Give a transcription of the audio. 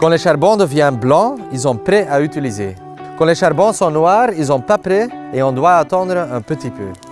Quand les charbons deviennent blancs, ils sont prêts à utiliser. Quand les charbons sont noirs, ils sont pas prêts et on doit attendre un petit peu.